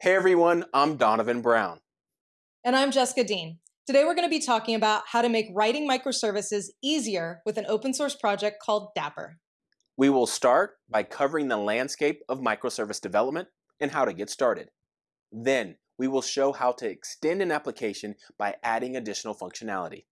Hey everyone, I'm Donovan Brown. And I'm Jessica Dean. Today we're going to be talking about how to make writing microservices easier with an open source project called Dapr. We will start by covering the landscape of microservice development and how to get started. Then we will show how to extend an application by adding additional functionality.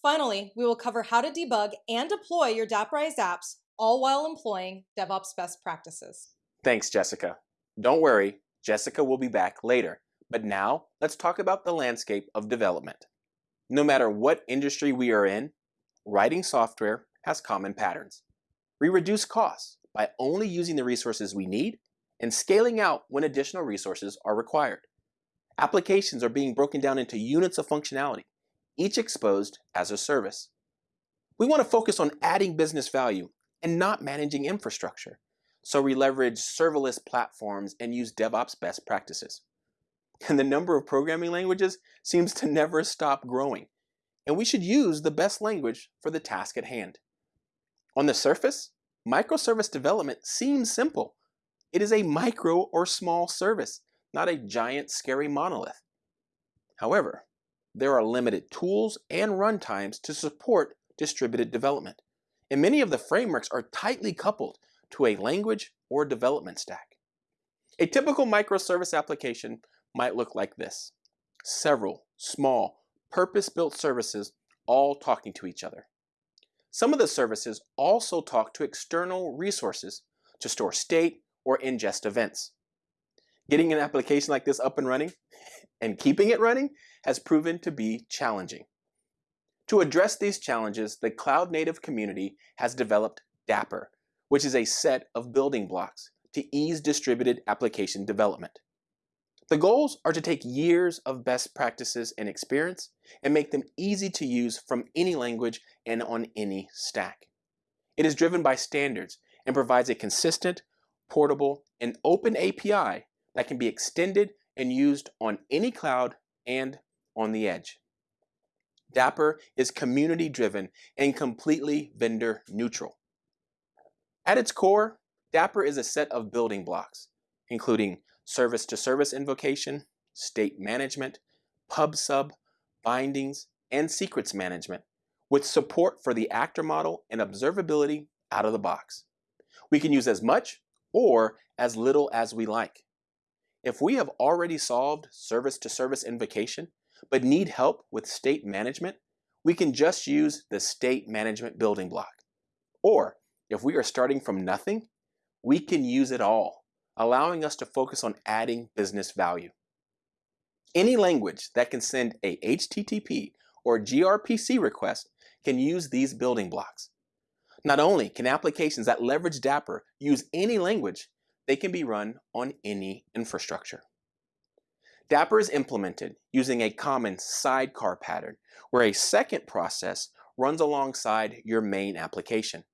Finally, we will cover how to debug and deploy your Daprized apps, all while employing DevOps best practices. Thanks, Jessica. Don't worry, Jessica will be back later. But now, let's talk about the landscape of development. No matter what industry we are in, writing software has common patterns. We reduce costs by only using the resources we need and scaling out when additional resources are required. Applications are being broken down into units of functionality, each exposed as a service. We want to focus on adding business value and not managing infrastructure. So we leverage serverless platforms and use DevOps best practices. And the number of programming languages seems to never stop growing. And we should use the best language for the task at hand. On the surface, microservice development seems simple. It is a micro or small service, not a giant scary monolith. However, there are limited tools and runtimes to support distributed development. And many of the frameworks are tightly coupled to a language or development stack. A typical microservice application might look like this. Several small, purpose-built services all talking to each other. Some of the services also talk to external resources to store state or ingest events. Getting an application like this up and running and keeping it running has proven to be challenging. To address these challenges, the cloud native community has developed Dapr, which is a set of building blocks to ease distributed application development. The goals are to take years of best practices and experience and make them easy to use from any language and on any stack. It is driven by standards and provides a consistent, portable, and open API that can be extended and used on any cloud and on the edge. Dapr is community driven and completely vendor neutral. At its core, Dapr is a set of building blocks, including service-to-service -service invocation, state management, pub-sub, bindings, and secrets management, with support for the actor model and observability out of the box. We can use as much or as little as we like. If we have already solved service-to-service -service invocation, but need help with state management, we can just use the state management building block. Or if we are starting from nothing, we can use it all, allowing us to focus on adding business value. Any language that can send a HTTP or gRPC request can use these building blocks. Not only can applications that leverage Dapr use any language, they can be run on any infrastructure. Dapr is implemented using a common sidecar pattern where a second process runs alongside your main application.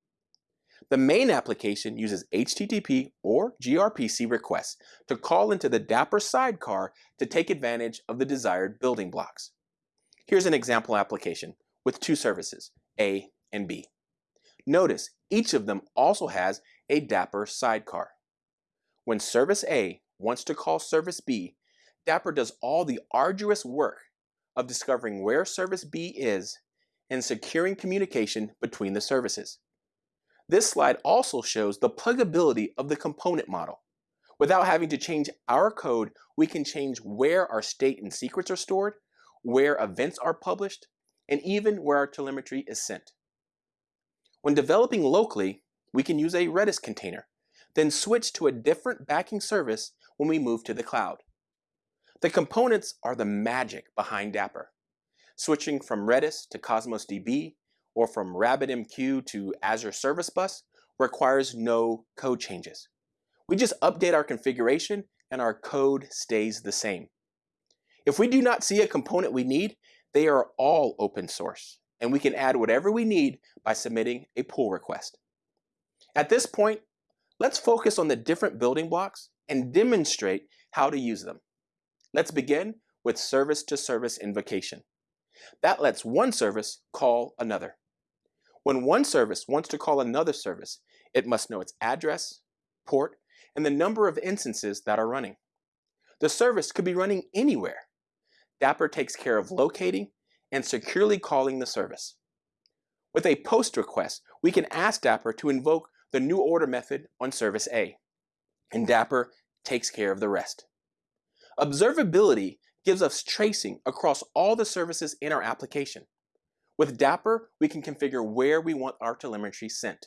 The main application uses HTTP or gRPC requests to call into the Dapr sidecar to take advantage of the desired building blocks. Here's an example application with two services, A and B. Notice each of them also has a Dapr sidecar. When service A wants to call service B, Dapr does all the arduous work of discovering where service B is and securing communication between the services. This slide also shows the pluggability of the component model. Without having to change our code, we can change where our state and secrets are stored, where events are published, and even where our telemetry is sent. When developing locally, we can use a Redis container, then switch to a different backing service when we move to the cloud. The components are the magic behind Dapr. Switching from Redis to Cosmos DB or from RabbitMQ to Azure Service Bus requires no code changes. We just update our configuration and our code stays the same. If we do not see a component we need, they are all open source and we can add whatever we need by submitting a pull request. At this point, let's focus on the different building blocks and demonstrate how to use them. Let's begin with service-to-service -service invocation. That lets one service call another. When one service wants to call another service, it must know its address, port, and the number of instances that are running. the service could be running anywhere. Dapr takes care of locating and securely calling the service. With a post request, we can ask Dapr to invoke the new order method on service A, and Dapr takes care of the rest. Observability gives us tracing across all the services in our application. With Dapr, we can configure where we want our telemetry sent.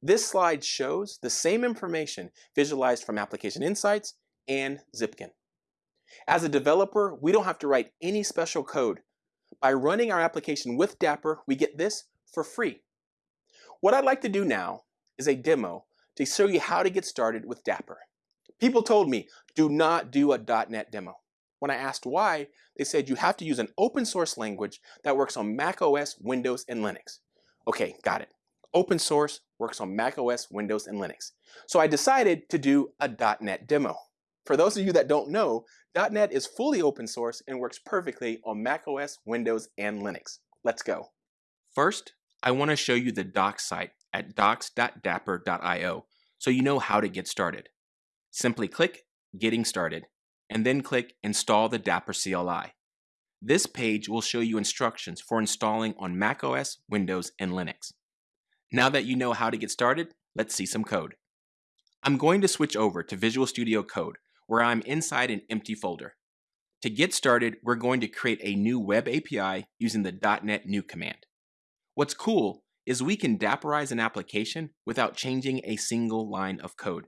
This slide shows the same information visualized from Application Insights and Zipkin. As a developer, we don't have to write any special code. By running our application with Dapr, we get this for free. What I'd like to do now is a demo to show you how to get started with Dapr. People told me, do not do a .NET demo. When I asked why, they said you have to use an open source language that works on Mac OS, Windows, and Linux. Okay, got it. Open source works on Mac OS, Windows, and Linux. So I decided to do a .NET demo. For those of you that don't know, .NET is fully open source and works perfectly on Mac OS, Windows, and Linux. Let's go. First, I want to show you the docs site at docs.dapr.io so you know how to get started. Simply click Getting Started and then click Install the Dapr CLI. This page will show you instructions for installing on macOS, Windows, and Linux. Now that you know how to get started, let's see some code. I'm going to switch over to Visual Studio Code, where I'm inside an empty folder. To get started, we're going to create a new web API using the .NET New command. What's cool is we can Daprize an application without changing a single line of code.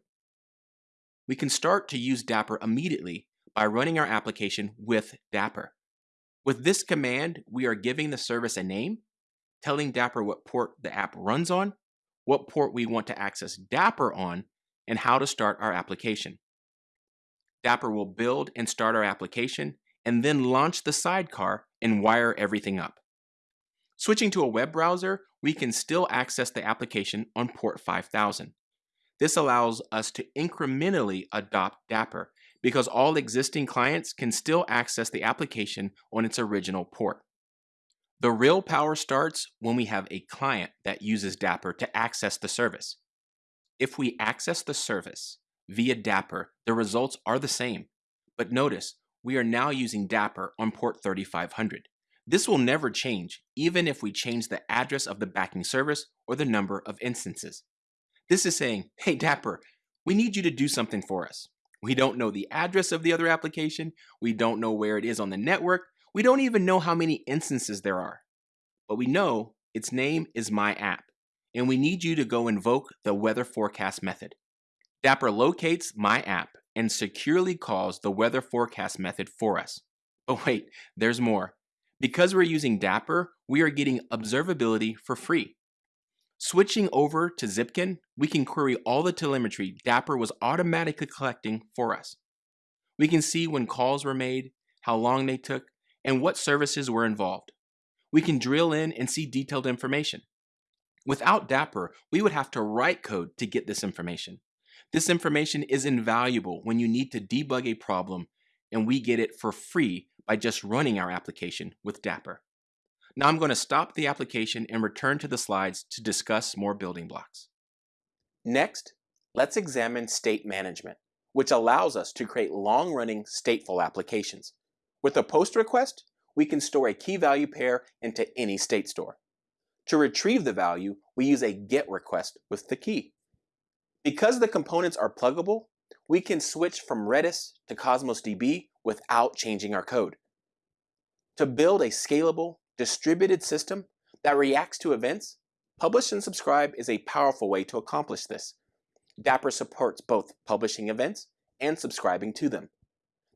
We can start to use Dapr immediately by running our application with Dapr. With this command, we are giving the service a name, telling Dapr what port the app runs on, what port we want to access Dapr on, and how to start our application. Dapr will build and start our application, and then launch the sidecar and wire everything up. Switching to a web browser, we can still access the application on port 5000. This allows us to incrementally adopt Dapr because all existing clients can still access the application on its original port. The real power starts when we have a client that uses Dapr to access the service. If we access the service via Dapr, the results are the same. But notice, we are now using Dapr on port 3500. This will never change, even if we change the address of the backing service or the number of instances. This is saying, hey Dapr, we need you to do something for us. We don't know the address of the other application. We don't know where it is on the network. We don't even know how many instances there are. But we know its name is my app, and we need you to go invoke the weather forecast method. Dapr locates my app and securely calls the weather forecast method for us. But wait, there's more. Because we're using Dapr, we are getting observability for free. Switching over to Zipkin, we can query all the telemetry Dapr was automatically collecting for us. We can see when calls were made, how long they took, and what services were involved. We can drill in and see detailed information. Without Dapr, we would have to write code to get this information. This information is invaluable when you need to debug a problem, and we get it for free by just running our application with Dapr. Now I'm going to stop the application and return to the slides to discuss more building blocks. Next, let's examine state management, which allows us to create long-running stateful applications. With a post request, we can store a key value pair into any state store. To retrieve the value, we use a GET request with the key. Because the components are pluggable, we can switch from Redis to Cosmos DB without changing our code. To build a scalable, distributed system that reacts to events, Publish and Subscribe is a powerful way to accomplish this. Dapr supports both publishing events and subscribing to them.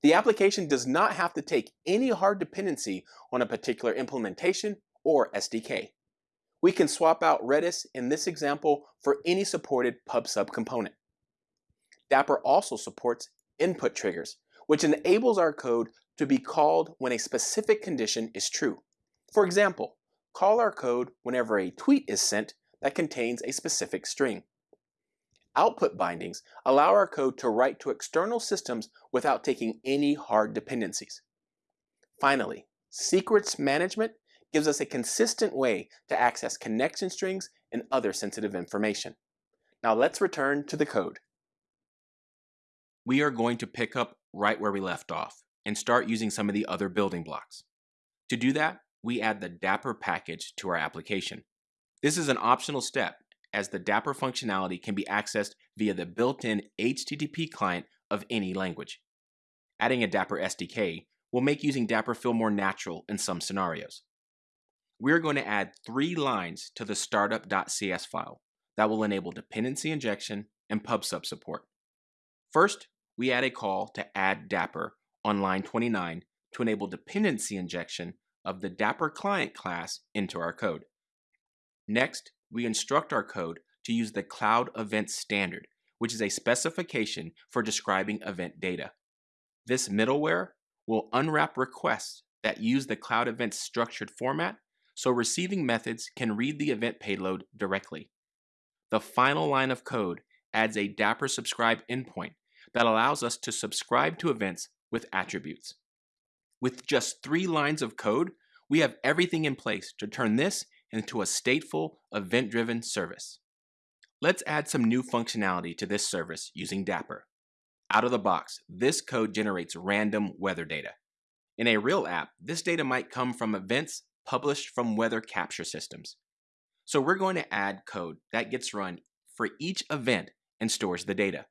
The application does not have to take any hard dependency on a particular implementation or SDK. We can swap out Redis in this example for any supported PubSub component. Dapr also supports input triggers, which enables our code to be called when a specific condition is true. For example, call our code whenever a tweet is sent that contains a specific string. Output bindings allow our code to write to external systems without taking any hard dependencies. Finally, secrets management gives us a consistent way to access connection strings and other sensitive information. Now let's return to the code. we are going to pick up right where we left off and start using some of the other building blocks. To do that, we add the Dapr package to our application. This is an optional step as the Dapr functionality can be accessed via the built-in HTTP client of any language. Adding a Dapr SDK will make using Dapr feel more natural in some scenarios. We're going to add three lines to the startup.cs file that will enable dependency injection and PubSub support. First, we add a call to add Dapr on line 29 to enable dependency injection of the Dapr client class into our code. Next, we instruct our code to use the Cloud Event Standard, which is a specification for describing event data. This middleware will unwrap requests that use the Cloud Event's structured format so receiving methods can read the event payload directly. The final line of code adds a Dapr subscribe endpoint that allows us to subscribe to events with attributes. With just three lines of code, we have everything in place to turn this into a stateful, event-driven service. Let's add some new functionality to this service using Dapr. Out of the box, this code generates random weather data. In a real app, this data might come from events published from weather capture systems. So we're going to add code that gets run for each event and stores the data.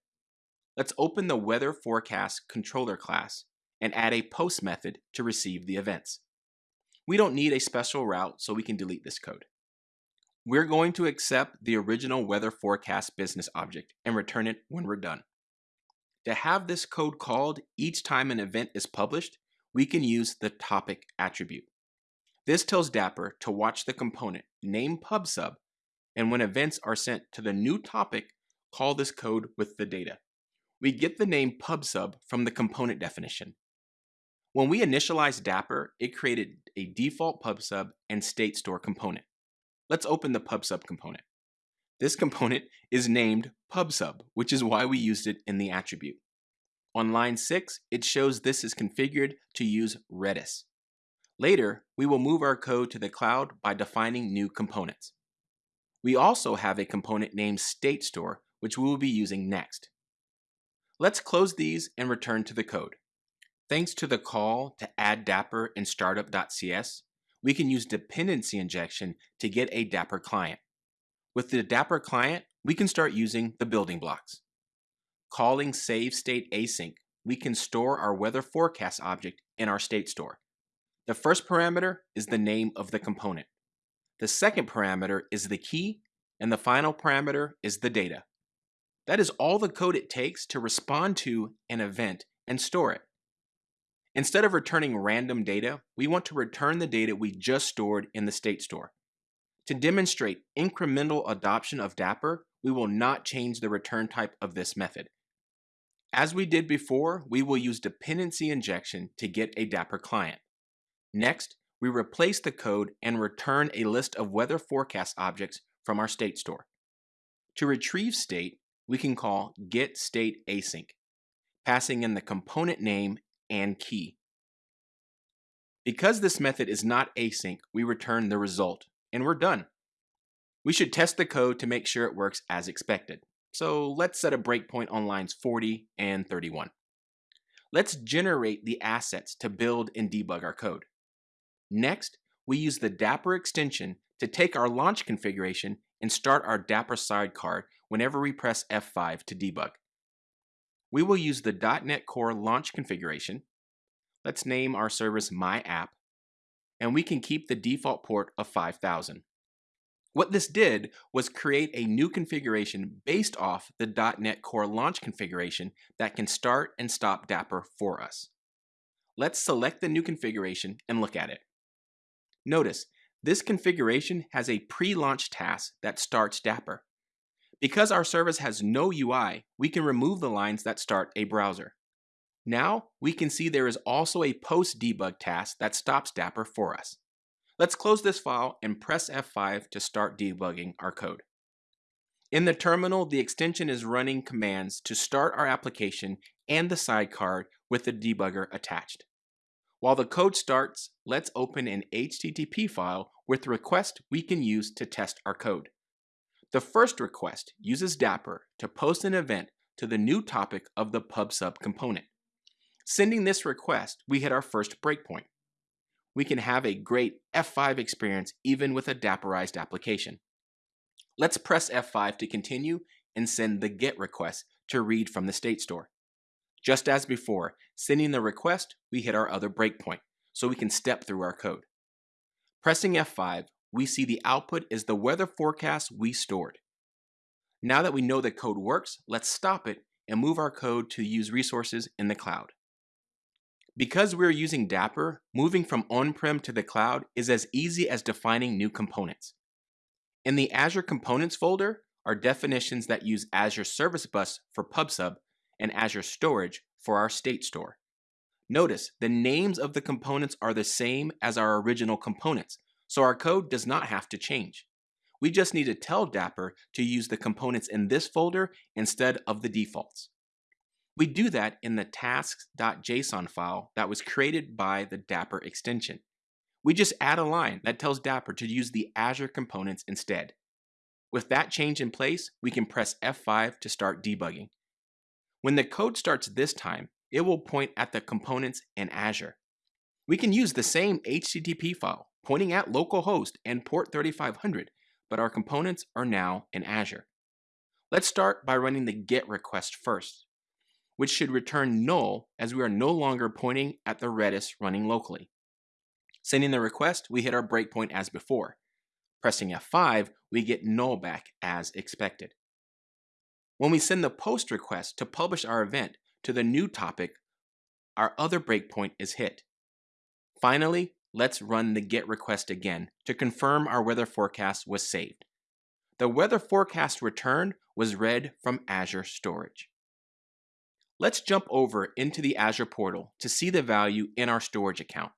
Let's open the weather forecast controller class and add a post method to receive the events. We don't need a special route, so we can delete this code. We're going to accept the original weather forecast business object and return it when we're done. To have this code called each time an event is published, we can use the topic attribute. This tells Dapr to watch the component name PubSub, and when events are sent to the new topic, call this code with the data. We get the name PubSub from the component definition. When we initialized Dapr, it created a default PubSub and state store component. Let's open the PubSub component. This component is named PubSub, which is why we used it in the attribute. On line 6, it shows this is configured to use Redis. Later, we will move our code to the cloud by defining new components. We also have a component named state store, which we will be using next. Let's close these and return to the code. Thanks to the call to add Dapr in startup.cs, we can use dependency injection to get a Dapr client. With the Dapr client, we can start using the building blocks. Calling save state async, we can store our weather forecast object in our state store. The first parameter is the name of the component. The second parameter is the key, and the final parameter is the data. That is all the code it takes to respond to an event and store it. Instead of returning random data, we want to return the data we just stored in the state store. To demonstrate incremental adoption of Dapr, we will not change the return type of this method. As we did before, we will use dependency injection to get a Dapr client. Next, we replace the code and return a list of weather forecast objects from our state store. To retrieve state, we can call getStateAsync, passing in the component name and key. Because this method is not async, we return the result, and we're done. We should test the code to make sure it works as expected. So let's set a breakpoint on lines 40 and 31. Let's generate the assets to build and debug our code. Next, we use the Dapr extension to take our launch configuration and start our Dapr sidecar whenever we press F5 to debug. We will use the .NET Core launch configuration. Let's name our service My App, and we can keep the default port of 5000. What this did was create a new configuration based off the .NET Core launch configuration that can start and stop Dapr for us. Let's select the new configuration and look at it. Notice, this configuration has a pre-launch task that starts Dapr. Because our service has no UI, we can remove the lines that start a browser. Now, we can see there is also a post-debug task that stops Dapr for us. Let's close this file and press F5 to start debugging our code. In the terminal, the extension is running commands to start our application and the sidecar with the debugger attached. While the code starts, let's open an HTTP file with the request we can use to test our code. The first request uses Dapr to post an event to the new topic of the PubSub component. Sending this request, we hit our first breakpoint. We can have a great F5 experience even with a Daprized application. Let's press F5 to continue and send the GET request to read from the state store. Just as before, sending the request, we hit our other breakpoint, so we can step through our code. Pressing F5, we see the output is the weather forecast we stored. Now that we know the code works, let's stop it and move our code to use resources in the cloud. Because we're using Dapr, moving from on-prem to the cloud is as easy as defining new components. In the Azure Components folder are definitions that use Azure Service Bus for PubSub and Azure Storage for our state store. Notice the names of the components are the same as our original components, so our code does not have to change. We just need to tell Dapr to use the components in this folder instead of the defaults. We do that in the tasks.json file that was created by the Dapr extension. We just add a line that tells Dapr to use the Azure components instead. With that change in place, we can press F5 to start debugging. When the code starts this time, it will point at the components in Azure. We can use the same HTTP file pointing at localhost and port 3500, but our components are now in Azure. Let's start by running the GET request first which should return null as we are no longer pointing at the Redis running locally. Sending the request, we hit our breakpoint as before. Pressing F5, we get null back as expected. When we send the post request to publish our event to the new topic, our other breakpoint is hit. Finally, let's run the GET request again to confirm our weather forecast was saved. The weather forecast return was read from Azure Storage. Let's jump over into the Azure portal to see the value in our storage account.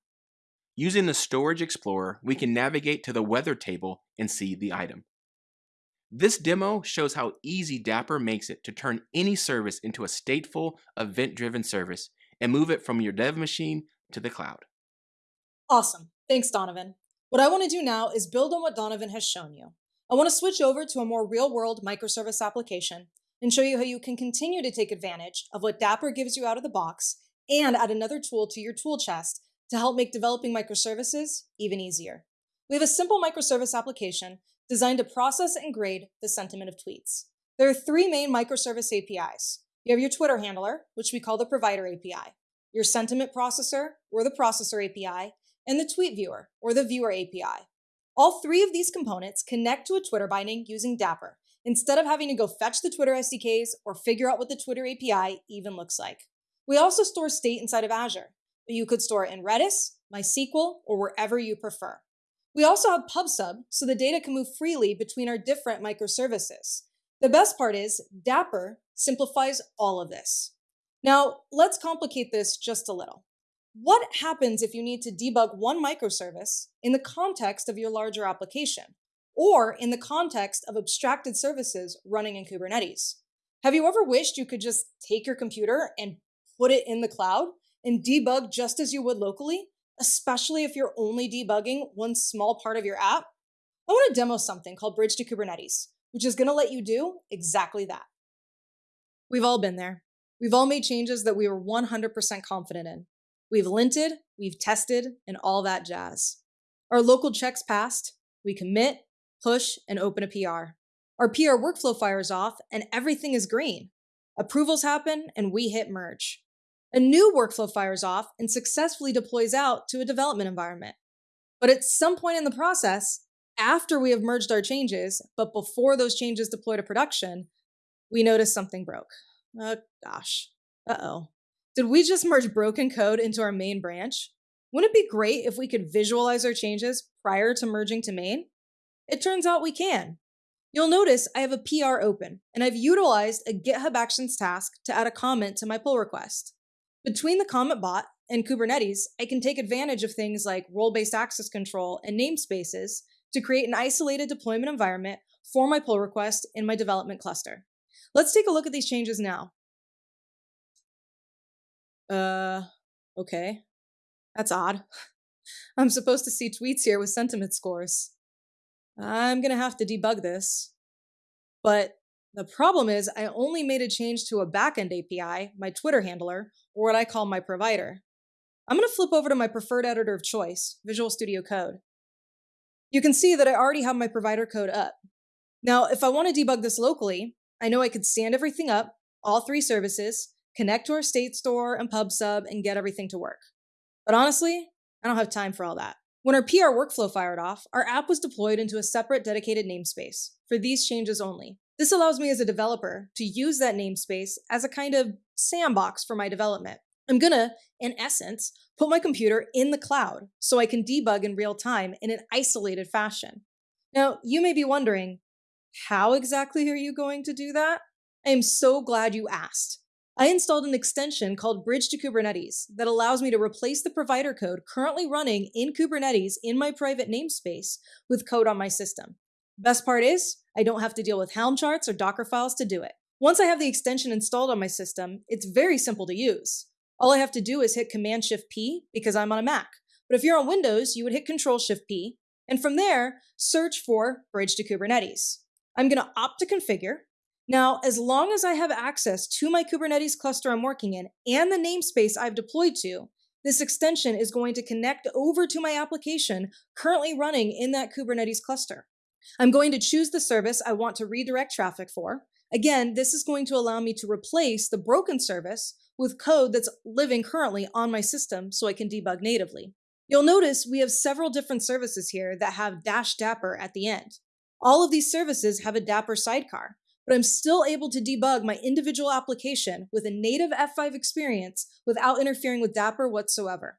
Using the Storage Explorer, we can navigate to the weather table and see the item. This demo shows how easy Dapr makes it to turn any service into a stateful, event-driven service and move it from your dev machine to the cloud. Awesome. Thanks, Donovan. What I want to do now is build on what Donovan has shown you. I want to switch over to a more real-world microservice application and show you how you can continue to take advantage of what Dapr gives you out of the box and add another tool to your tool chest to help make developing microservices even easier. We have a simple microservice application designed to process and grade the sentiment of tweets. There are three main microservice APIs. You have your Twitter handler, which we call the provider API, your sentiment processor, or the processor API, and the tweet viewer, or the viewer API. All three of these components connect to a Twitter binding using Dapr, instead of having to go fetch the Twitter SDKs or figure out what the Twitter API even looks like. We also store state inside of Azure, you could store it in Redis, MySQL, or wherever you prefer. We also have PubSub, so the data can move freely between our different microservices. The best part is Dapr simplifies all of this. Now, let's complicate this just a little. What happens if you need to debug one microservice in the context of your larger application? or in the context of abstracted services running in Kubernetes. Have you ever wished you could just take your computer and put it in the cloud and debug just as you would locally, especially if you're only debugging one small part of your app? I want to demo something called Bridge to Kubernetes, which is going to let you do exactly that. We've all been there. We've all made changes that we were 100% confident in. We've linted, we've tested, and all that jazz. Our local checks passed, we commit, push, and open a PR. Our PR workflow fires off and everything is green. Approvals happen and we hit merge. A new workflow fires off and successfully deploys out to a development environment. But at some point in the process, after we have merged our changes, but before those changes deploy to production, we notice something broke. Oh gosh. Uh oh. Did we just merge broken code into our main branch? Wouldn't it be great if we could visualize our changes prior to merging to main? It turns out we can. You'll notice I have a PR open, and I've utilized a GitHub Actions task to add a comment to my pull request. Between the comment bot and Kubernetes, I can take advantage of things like role-based access control and namespaces to create an isolated deployment environment for my pull request in my development cluster. Let's take a look at these changes now. Uh, okay. That's odd. I'm supposed to see tweets here with sentiment scores. I'm to have to debug this. But The problem is, I only made a change to a backend API, my Twitter handler, or what I call my provider. I'm to flip over to my preferred editor of choice, Visual Studio Code. You can see that I already have my provider code up. Now, if I want to debug this locally, I know I could stand everything up, all three services, connect to our state store and pub sub, and get everything to work. But honestly, I don't have time for all that. When our PR workflow fired off, our app was deployed into a separate dedicated namespace for these changes only. This allows me as a developer to use that namespace as a kind of sandbox for my development. I'm gonna, in essence, put my computer in the cloud so I can debug in real time in an isolated fashion. Now, you may be wondering, how exactly are you going to do that? I am so glad you asked. I installed an extension called Bridge to Kubernetes that allows me to replace the provider code currently running in Kubernetes in my private namespace with code on my system. Best part is, I don't have to deal with Helm charts or Docker files to do it. Once I have the extension installed on my system, it's very simple to use. All I have to do is hit Command Shift P because I'm on a Mac. But if you're on Windows, you would hit Control Shift P, and from there, search for Bridge to Kubernetes. I'm going to opt to configure, now, as long as I have access to my Kubernetes cluster I'm working in and the namespace I've deployed to, this extension is going to connect over to my application currently running in that Kubernetes cluster. I'm going to choose the service I want to redirect traffic for. Again, this is going to allow me to replace the broken service with code that's living currently on my system so I can debug natively. You'll notice we have several different services here that have dash dapr at the end. All of these services have a dapr sidecar, but I'm still able to debug my individual application with a native F5 experience without interfering with Dapr whatsoever.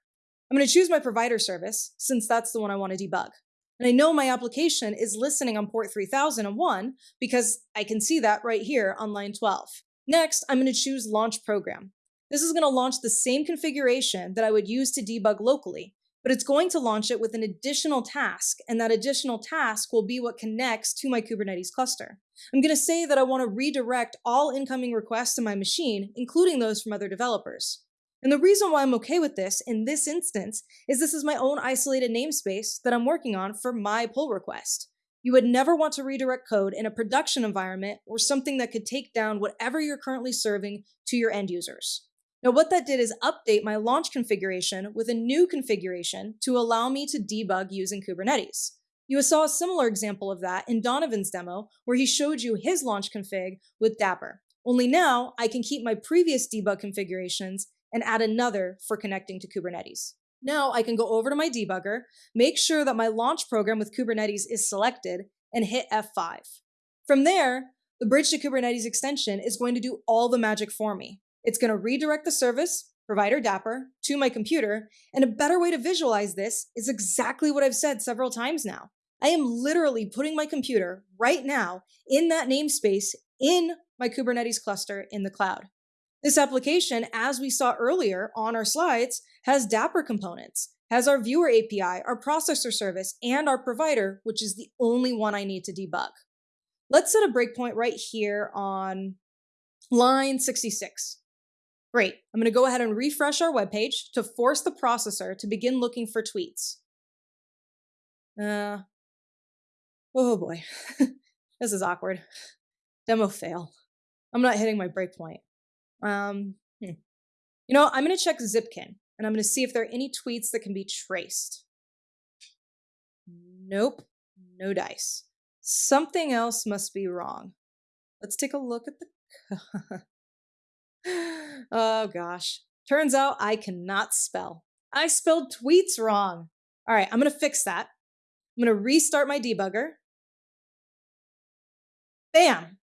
I'm going to choose my provider service, since that's the one I want to debug. And I know my application is listening on port 3001 because I can see that right here on line 12. Next, I'm going to choose Launch Program. This is going to launch the same configuration that I would use to debug locally, but it's going to launch it with an additional task, and that additional task will be what connects to my Kubernetes cluster. I'm going to say that I want to redirect all incoming requests to my machine, including those from other developers. And the reason why I'm okay with this in this instance is this is my own isolated namespace that I'm working on for my pull request. You would never want to redirect code in a production environment or something that could take down whatever you're currently serving to your end users. Now what that did is update my launch configuration with a new configuration to allow me to debug using Kubernetes. You saw a similar example of that in Donovan's demo where he showed you his launch config with Dapr. Only now I can keep my previous debug configurations and add another for connecting to Kubernetes. Now I can go over to my debugger, make sure that my launch program with Kubernetes is selected, and hit F5. From there, the Bridge to Kubernetes extension is going to do all the magic for me. It's going to redirect the service, provider Dapr, to my computer. And a better way to visualize this is exactly what I've said several times now. I am literally putting my computer right now in that namespace in my Kubernetes cluster in the cloud. This application, as we saw earlier on our slides, has Dapr components, has our viewer API, our processor service, and our provider, which is the only one I need to debug. Let's set a breakpoint right here on line 66. Great. I'm going to go ahead and refresh our web page to force the processor to begin looking for tweets. Uh, oh boy, this is awkward. Demo fail. I'm not hitting my breakpoint. Um, hmm. You know, I'm going to check Zipkin and I'm going to see if there are any tweets that can be traced. Nope, no dice. Something else must be wrong. Let's take a look at the oh gosh. Turns out I cannot spell. I spelled tweets wrong. All right, I'm going to fix that. I'm going to restart my debugger. Bam!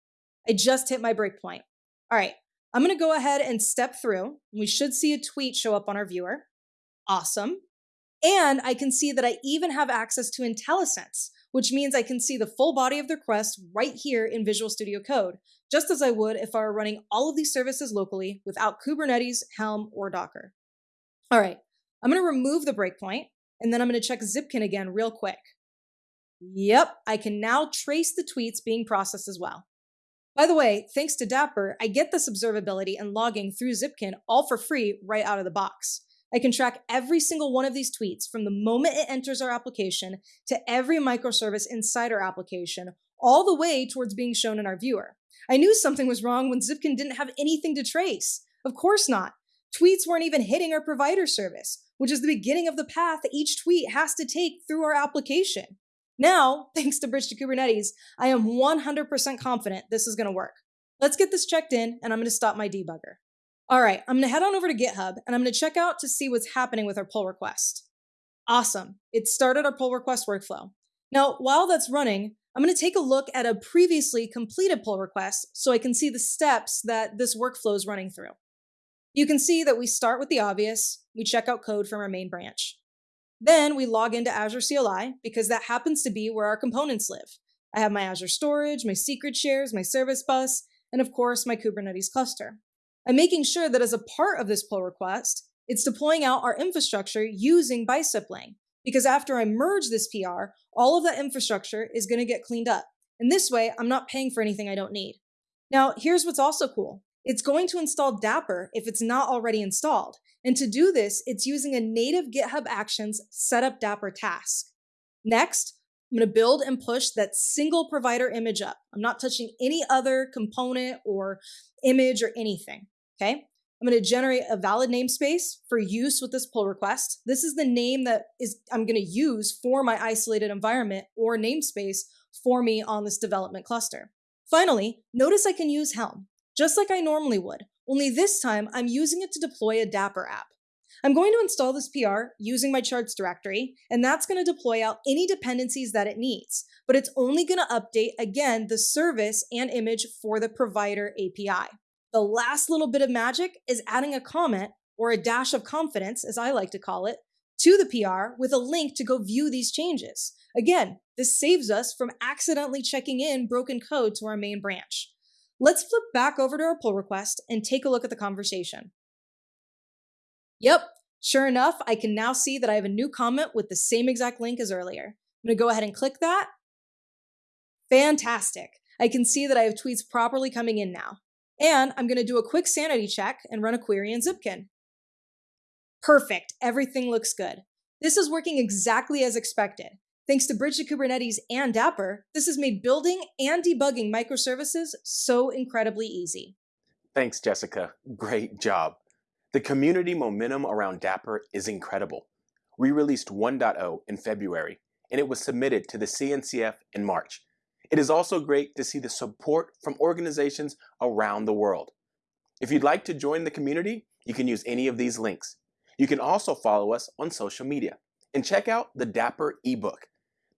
I just hit my breakpoint. All right, I'm going to go ahead and step through. We should see a tweet show up on our viewer. Awesome. And I can see that I even have access to IntelliSense, which means I can see the full body of the request right here in Visual Studio Code, just as I would if I were running all of these services locally without Kubernetes, Helm, or Docker. All right, I'm gonna remove the breakpoint, and then I'm gonna check Zipkin again real quick. Yep, I can now trace the tweets being processed as well. By the way, thanks to Dapr, I get this observability and logging through Zipkin all for free right out of the box. I can track every single one of these tweets from the moment it enters our application to every microservice inside our application, all the way towards being shown in our viewer. I knew something was wrong when Zipkin didn't have anything to trace. Of course not. Tweets weren't even hitting our provider service, which is the beginning of the path that each tweet has to take through our application. Now, thanks to Bridge to Kubernetes, I am 100% confident this is going to work. Let's get this checked in, and I'm going to stop my debugger. All right, I'm going to head on over to GitHub, and I'm going to check out to see what's happening with our pull request. Awesome. It started our pull request workflow. Now, while that's running, I'm going to take a look at a previously completed pull request so I can see the steps that this workflow is running through. You can see that we start with the obvious, we check out code from our main branch. Then we log into Azure CLI because that happens to be where our components live. I have my Azure storage, my secret shares, my service bus, and of course my Kubernetes cluster. I'm making sure that as a part of this pull request, it's deploying out our infrastructure using Bicep Lang, because after I merge this PR, all of that infrastructure is going to get cleaned up. And this way, I'm not paying for anything I don't need. Now, here's what's also cool. It's going to install Dapr if it's not already installed. And to do this, it's using a native GitHub Actions setup Dapr task. Next, I'm going to build and push that single provider image up. I'm not touching any other component or image or anything. Okay. I'm going to generate a valid namespace for use with this pull request. This is the name that is I'm going to use for my isolated environment or namespace for me on this development cluster. Finally, notice I can use Helm, just like I normally would, only this time I'm using it to deploy a Dapr app. I'm going to install this PR using my charts directory, and that's going to deploy out any dependencies that it needs, but it's only going to update, again, the service and image for the provider API. The last little bit of magic is adding a comment or a dash of confidence, as I like to call it, to the PR with a link to go view these changes. Again, this saves us from accidentally checking in broken code to our main branch. Let's flip back over to our pull request and take a look at the conversation. Yep, sure enough, I can now see that I have a new comment with the same exact link as earlier. I'm gonna go ahead and click that. Fantastic. I can see that I have tweets properly coming in now. And I'm going to do a quick sanity check and run a query in Zipkin. Perfect. Everything looks good. This is working exactly as expected. Thanks to Bridge to Kubernetes and Dapr, this has made building and debugging microservices so incredibly easy. Thanks, Jessica. Great job. The community momentum around Dapr is incredible. We released 1.0 in February, and it was submitted to the CNCF in March. It is also great to see the support from organizations around the world. If you'd like to join the community, you can use any of these links. You can also follow us on social media and check out the Dapr ebook.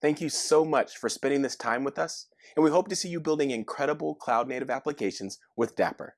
Thank you so much for spending this time with us, and we hope to see you building incredible cloud native applications with Dapr.